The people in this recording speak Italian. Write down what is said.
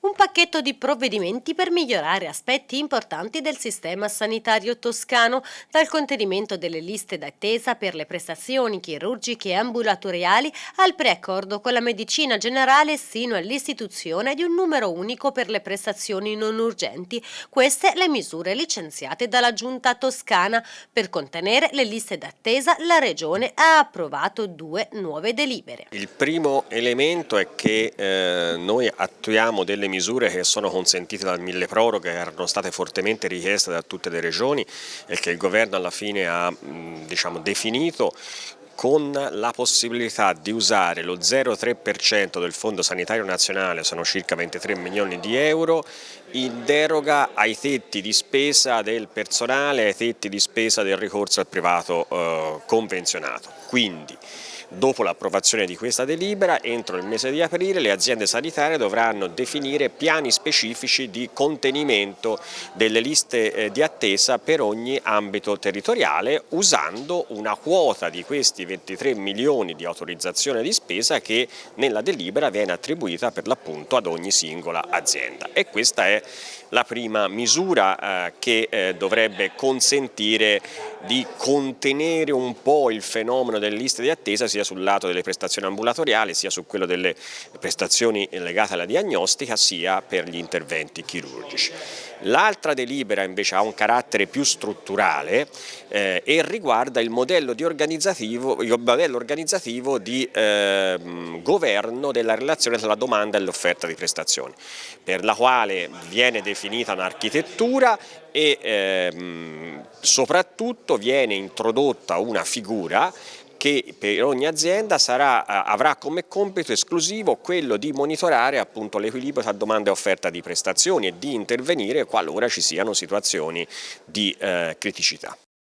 un pacchetto di provvedimenti per migliorare aspetti importanti del sistema sanitario toscano, dal contenimento delle liste d'attesa per le prestazioni chirurgiche e ambulatoriali al preaccordo con la medicina generale sino all'istituzione di un numero unico per le prestazioni non urgenti. Queste le misure licenziate dalla giunta toscana. Per contenere le liste d'attesa la Regione ha approvato due nuove delibere. Il primo elemento è che eh, noi attuiamo delle misure che sono consentite dal mille proroghe, che erano state fortemente richieste da tutte le regioni e che il governo alla fine ha diciamo, definito con la possibilità di usare lo 0,3% del Fondo Sanitario Nazionale, sono circa 23 milioni di euro, in deroga ai tetti di spesa del personale, ai tetti di spesa del ricorso al privato eh, convenzionato. Quindi, Dopo l'approvazione di questa delibera, entro il mese di aprile le aziende sanitarie dovranno definire piani specifici di contenimento delle liste eh, di attesa per ogni ambito territoriale usando una quota di questi 23 milioni di autorizzazione di spesa che nella delibera viene attribuita per l'appunto ad ogni singola azienda. E questa è la prima misura eh, che eh, dovrebbe consentire di contenere un po' il fenomeno delle liste di attesa sia sul lato delle prestazioni ambulatoriali sia su quello delle prestazioni legate alla diagnostica sia per gli interventi chirurgici. L'altra delibera invece ha un carattere più strutturale eh, e riguarda il modello, organizzativo, il modello organizzativo di eh, governo della relazione tra la domanda e l'offerta di prestazioni, per la quale viene definita un'architettura e ehm, soprattutto viene introdotta una figura che per ogni azienda sarà, avrà come compito esclusivo quello di monitorare l'equilibrio tra domanda e offerta di prestazioni e di intervenire qualora ci siano situazioni di eh, criticità.